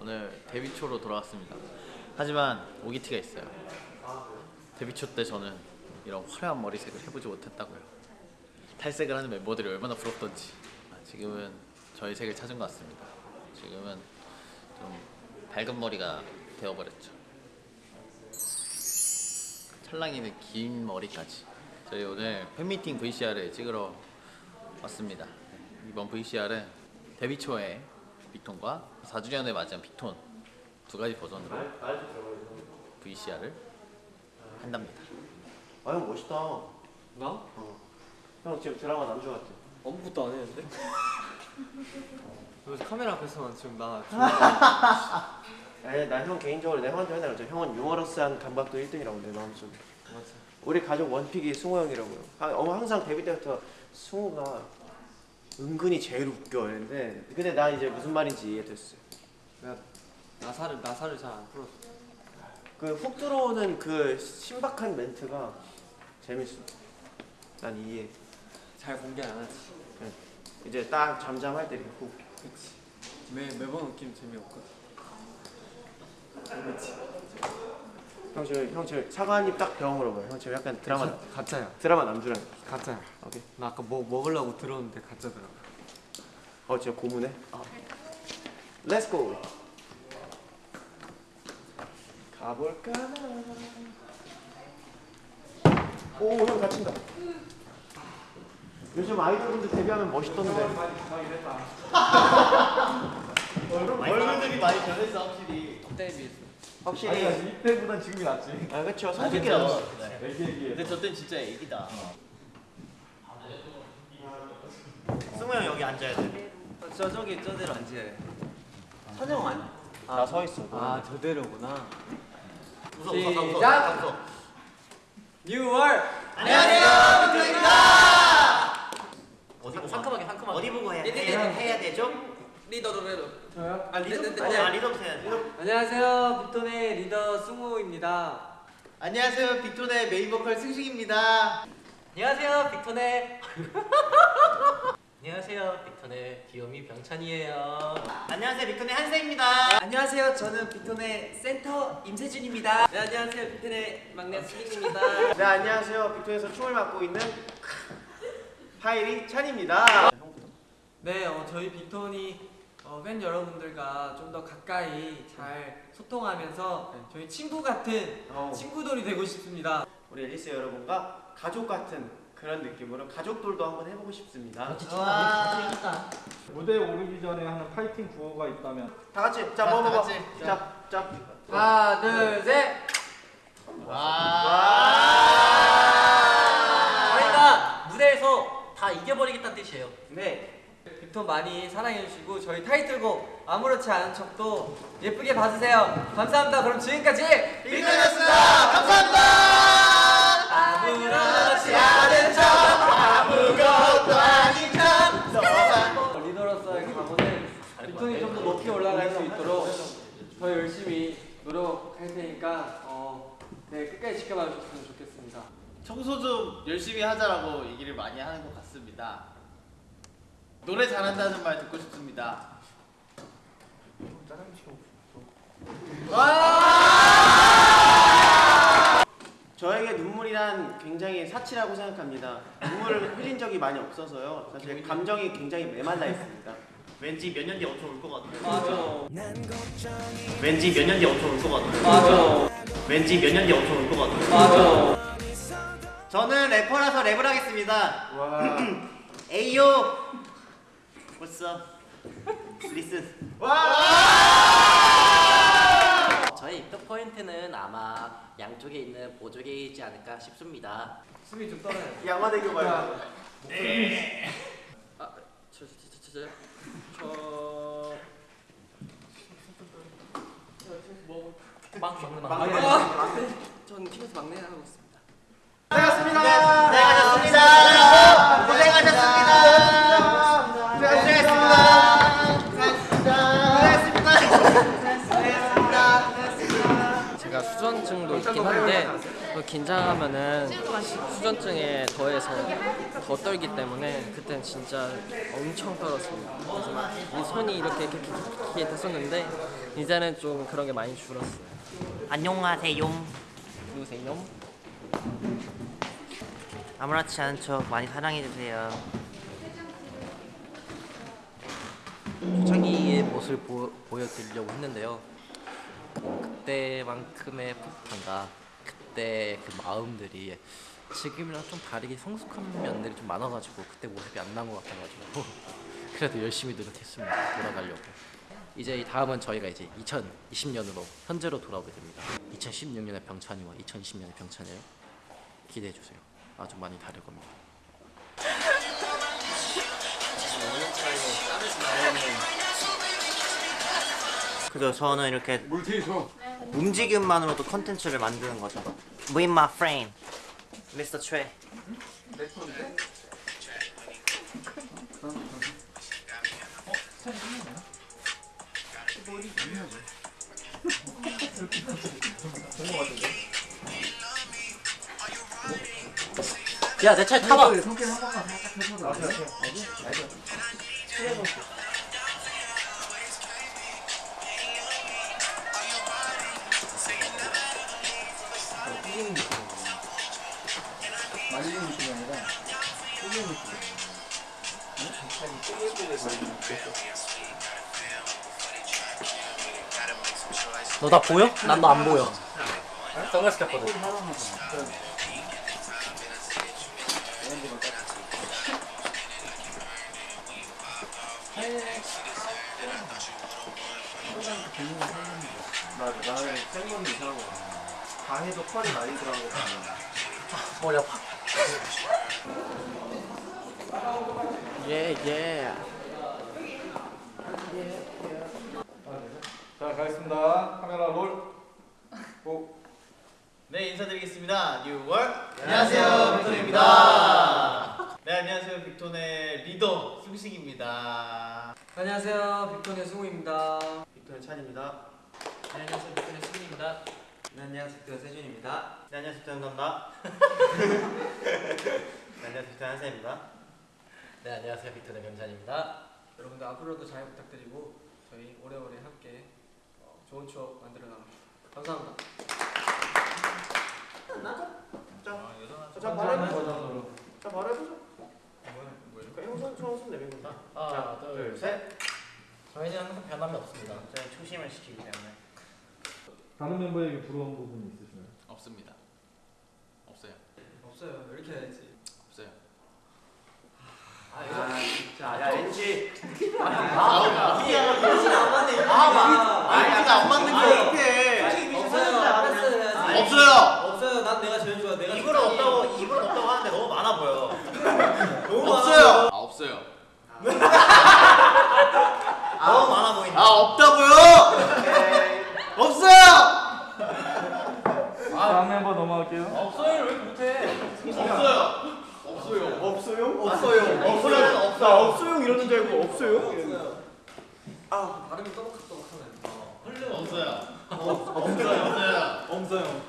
오늘 데뷔 초로 돌아왔습니다. 하지만 오기티가 있어요. 데뷔 초 때 저는 이런 화려한 머리색을 해보지 못했다고요. 탈색을 하는 멤버들이 얼마나 부럽던지. 아, 지금은 저의 색을 찾은 것 같습니다. 지금은 좀 밝은 머리가 되어버렸죠. 찰랑이는 긴 머리까지. 저희 오늘 팬미팅 VCR을 찍으러 왔습니다. 네, 이번 VCR은 데뷔 초에 빅톤과 4주년을 맞이한 빅톤 두 가지 버전으로 VCR을 한답니다. 아 형 멋있다. 나? 형 지금 드라마 남주 같아. 아무것도 안 했는데? 너 카메라 앞에서만 지금 나 아니 나형 개인적으로 내가 형한테 맨날 그랬죠. 형은 유머러스한 감각도 1등이라고 내 마음속에. 맞아 우리 가족 원픽이 승호 형이라고요. 아, 어머 항상 데뷔 때부터 승호가 은근히 제일 웃겨 이랬는데 근데 난 이제 무슨 말인지 이해됐어요. 내가 나사를 나사를 잘 안 풀었어 그 훅 들어오는 그 신박한 멘트가 재밌어. 난 이해. 잘 공개 안 하지 이제 딱 잠잠할 때 이렇게 훅. 그치 매, 매번 웃기면 재미없거든 그치 형 지금 형 지금 사과 한입딱 배워 물어봐요. 형 지금 약간 드라마 가짜야 드라마 남주랑. 가짜야 오케이. 나 아까 뭐 먹으려고 들었는데 가짜더라고 어 진짜 고무네. Let's go. 가볼까? 오 형 다친다. 요즘 아이돌분들 데뷔하면 멋있던데. 얼굴들이 많이 변했어 확실히. 그때에 비해서 확실히. 이때보단 지금이 낫지. 아 그렇죠. 성숙이 나왔어. 얘기얘기해. 근데 저땐 진짜 애기다. 승우 형 여기 앉아야 돼. 저 저기 저대로 앉아야 선영 아니? 나서 있어. 아 저대로구나 웃어 웃어 웃어. 시작! 웃어. 뉴월 안녕하세요 빅톤입니다. 어디 보고 상큼하게 상큼하게 어디 보고 해야, 네, 네, 해야, 네. 해야 되죠? 리더로 리더 저요? 아 리더 네, 네, 네. 아니야 리더부터 해야지. 안녕하세요 빅톤의 리더 승우입니다 안녕하세요 빅톤의 메인 보컬 승식입니다. 안녕하세요 빅톤의 안녕하세요 빅톤의 귀요미 병찬이에요 안녕하세요 빅톤의 한세입니다. 안녕하세요 저는 빅톤의 센터 임세준입니다 네 안녕하세요 빅톤의 막내 수빈입니다 네 안녕하세요. 빅톤에서 춤을 맡고 있는 파이리 찬입니다. 네, 어, 저희 빅톤이 어, 팬 여러분들과 좀 더 가까이 잘 소통하면서 저희 친구 같은 어우. 친구들이 되고 싶습니다. 우리 앨리스 여러분과 가족 같은 그런 느낌으로 가족돌도 한번 해보고 싶습니다. 와. 무대에 오르기 전에 하는 파이팅 구호가 있다면 다 같이 자다 먹어봐. 같이. 자, 자. 하나, 둘, 셋. 저희가 무대에서 다 이겨버리겠다는 뜻이에요 네. 빅톤 많이 사랑해 주시고 저희 타이틀곡 아무렇지 않은 척도 예쁘게 봐주세요. 감사합니다. 그럼 지금까지 빅톤이었습니다. 감사합니다. 아무렇지 않은 척 아무것도 아닌 척 너만 리더로서의 각오는 빅톤이 좀 더 높이 올라갈 수 있도록 더 열심히 노력할 테니까 어, 네 끝까지 지켜봐 주셨으면 좋겠습니다. 청소 좀 열심히 하자라고 얘기를 많이 하는 것 같습니다. 노래 잘한다는 말 듣고 싶습니다. 저에게 눈물이란 굉장히 사치라고 생각합니다. 눈물을 흘린 적이 많이 없어서요. 사실 감정이 굉장히 메말라 있습니다. 왠지 몇 년 뒤에 엄청 울것 같아. 맞아. 왠지 몇 년 뒤에 엄청 울것 같아. 맞아. 왠지 몇 년 뒤에 엄청 울것 같아. 맞아. 저는 래퍼라서 랩을 하겠습니다. 와. 에이요. What's up? Listen. 저희 입덕 포인트는 아마 양쪽에 있는 보조개에 있지 않을까 싶습니다 숨이 좀 떨어요. 양화대교 말고. 아, 저, 저, 저, 저, 저, 저, 막, 막내, 막내. 막내. 전 팀에서 막내 하고 있습니다. 고생하셨습니다. 수전증도 있긴 한데 그 긴장하면은 수전증에 더해서 더 떨기 때문에 그때는 진짜 엄청 떨었습니다. 그래서 막이 손이 이렇게 이렇게 이렇게 됐었는데 이제는 좀 그런 게 많이 줄었어요. 안녕하세요. 누구세요? 아무렇지 않은 척 많이 사랑해 주세요. 초창기의 모습을 보, 보여드리려고 했는데요. 그때만큼의 풋풋함과 그때 그 마음들이 지금이랑 좀 다르게 성숙한 면들이 좀 많아가지고 그때 모습이 안 나온 것 같아가지고 그래도 열심히 노력했습니다. 돌아가려고. 이제 이 다음은 저희가 이제 2020년으로 현재로 돌아오게 됩니다. 2016년의 병찬이와 2020년의 병찬이를 기대해 주세요. 아주 많이 다를 겁니다. 그죠 저는 이렇게 움직임만으로도 컨텐츠를 만드는 거죠. With my friend, Mr. Trey. 야내 차에 타봐. 너 나 보여? 난 너 안 보여. 선글라스 꼈거든. 방에도 펄이 많이 들어간 거 같아. 머리 아파. 예 예. 자 가겠습니다. 카메라 롤. 고. 네 인사드리겠습니다. 뉴월 안녕하세요 빅톤입니다. 네 안녕하세요 빅톤의 리더 승식입니다. 안녕하세요 빅톤의 승우입니다. 빅톤의 찬입니다. 네, 안녕하세요. 빅톤의 승리입니다. 네, 안녕하세요. 빅톤의 세준입니다. 네, 안녕하세요. 빅톤의 감다. 네, 안녕하세요. 빅톤의 한세입니다. 네, 안녕하세요. 빅톤의 병찬입니다. 여러분들 앞으로도 잘 부탁드리고 저희 오래오래 함께 어, 좋은 추억 만들어 나갑니다. 감사합니다. 자, 자 바로 해보자. 자 바로 해보자. 그러니까 형선 내민 거다. 하나, 자, 둘, 셋. 저희는 항상 변함이 없습니다. 저희 초심을 지키기 때문에. 다른 멤버에게 부러운 부분이 있으시나요? 없습니다. 없어요. 없어요. 이렇게 해야지. 없어요. 아, 진짜. 야, NG. 아니 안 맞는 거 어떡해. 없어요. 없어요. 난 내가 제일 좋아. 내가 이불은 없다고 이불은 없다고 하는데 너무 많아 보여. 없어요. 아 없어요. 너무 많아 보인다. 아 없다고요. 없어요. 다음 멤버 넘어갈게요. 없어요. 없어요. 없어요? 없어요. 없어요. 나 없어요 이러는 줄 알고 없어요. 아 발음이 또박또박하네. 없어요. 없어요. 없어요.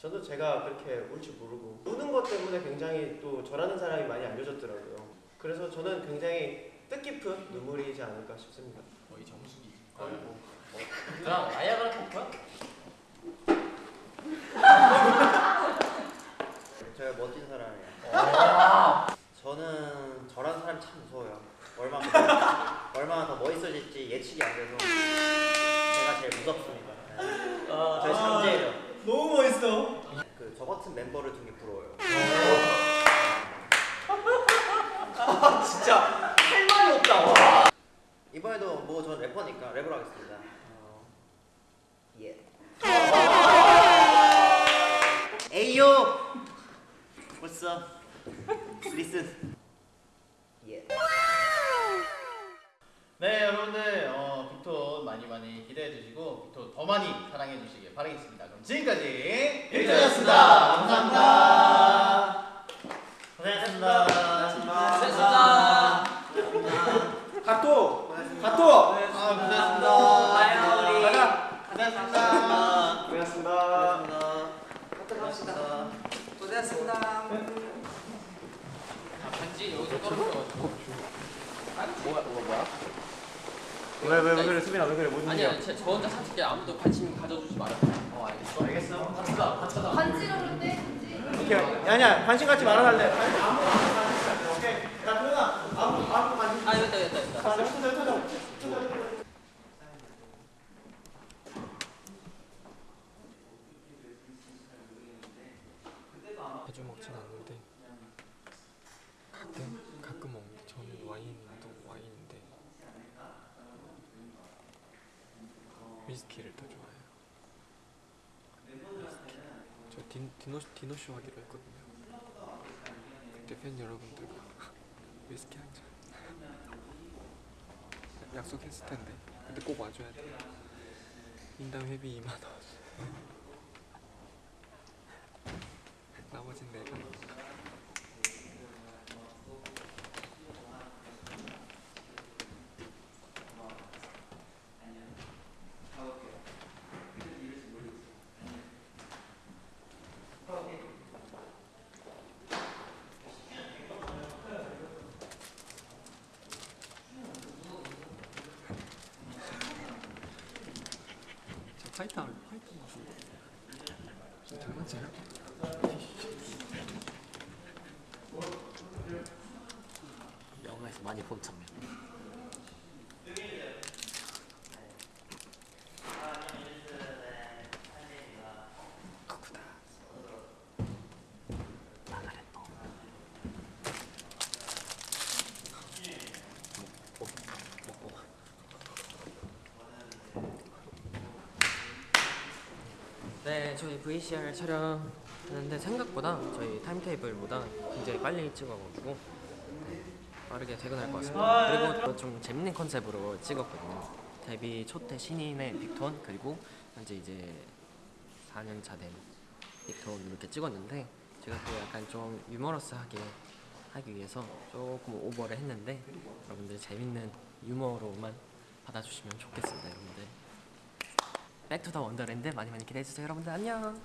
저도 제가 그렇게 울줄 모르고 우는 것 때문에 굉장히 또 저라는 사람이 많이 알려졌더라고요. 그래서 저는 굉장히 뜻깊은 눈물이지 않을까 싶습니다. 거의 정수기. 그럼 아이아가 볼 거야? 제가 멋진 사람이에요. 저는 저라는 사람이 참 무서워요. 얼마나 더, 멋있어질지 예측이 안 돼서 제가 제일 무섭습니다. 네. 저희 잠재력. 너무 멋있어. 그 저 같은 멤버를 둔게 부러워요. 진짜 할 말이 없다. 와. 이번에도 뭐 전 래퍼니까 랩을 하겠습니다. 어, 예. 에이요. Listen. 예. 기대해 주시고 또 더 많이 사랑해 주시길 바라겠습니다. 그럼 지금까지 일자였습니다. 감사합니다. 고생하셨습니다. 고생하셨습니다. 가토! 가토! 고생하셨습니다. 봐요 우리. 고생하셨습니다. 고생하셨습니다. 가토 갑시다. 고생하셨습니다. 아, 반지 여기서 떨어져. 뭐야? 뭐야? 왜 왜 왜 그래 수빈아 왜 그래 일이야? 아니야, 제, 저 혼자 사실게 아무도 관심 가져주지 말아요. 어 알겠어. 알겠어. 반지로 그런데 반지. 오케이. 아니야 관심 갖지 말아달래. 아무거나 관심 갖지. 오케이. 야 도현아 아무 아무 관심. 아, 됐다, 됐다, 됐다. 자, 자, 자. 자주 먹진 않는데 가끔 가끔 먹는데 저는 와인도 와인인데 위스키를 더 좋아해요. 위스키. 저 디, 디노 디노쇼 하기로 했거든요. 그때 팬 여러분들과 위스키 한 잔. 약속했을 텐데 근데 꼭 와줘야 돼요. 인당 회비 2만 원. 나머진 내가. 하면 파이터 무슨 장난쳐요? 영화에서 많이 본 장면. 크구나. 나가랬노. 먹고 먹고 네, 저희 VCR 촬영하는데 생각보다 저희 타임테이블보다 굉장히 빨리 찍어가지고 네, 빠르게 퇴근할 것 같습니다. 그리고 좀 재밌는 컨셉으로 찍었거든요. 데뷔 초대 신인의 빅톤 그리고 현재 이제 4년차 된 빅톤 이렇게 찍었는데 제가 또 약간 좀 유머러스하게 하기 위해서 조금 오버를 했는데 여러분들 재밌는 유머로만 받아주시면 좋겠습니다, 여러분들. Back to the Wonderland 많이 많이 기대해 주세요, 여러분들 안녕.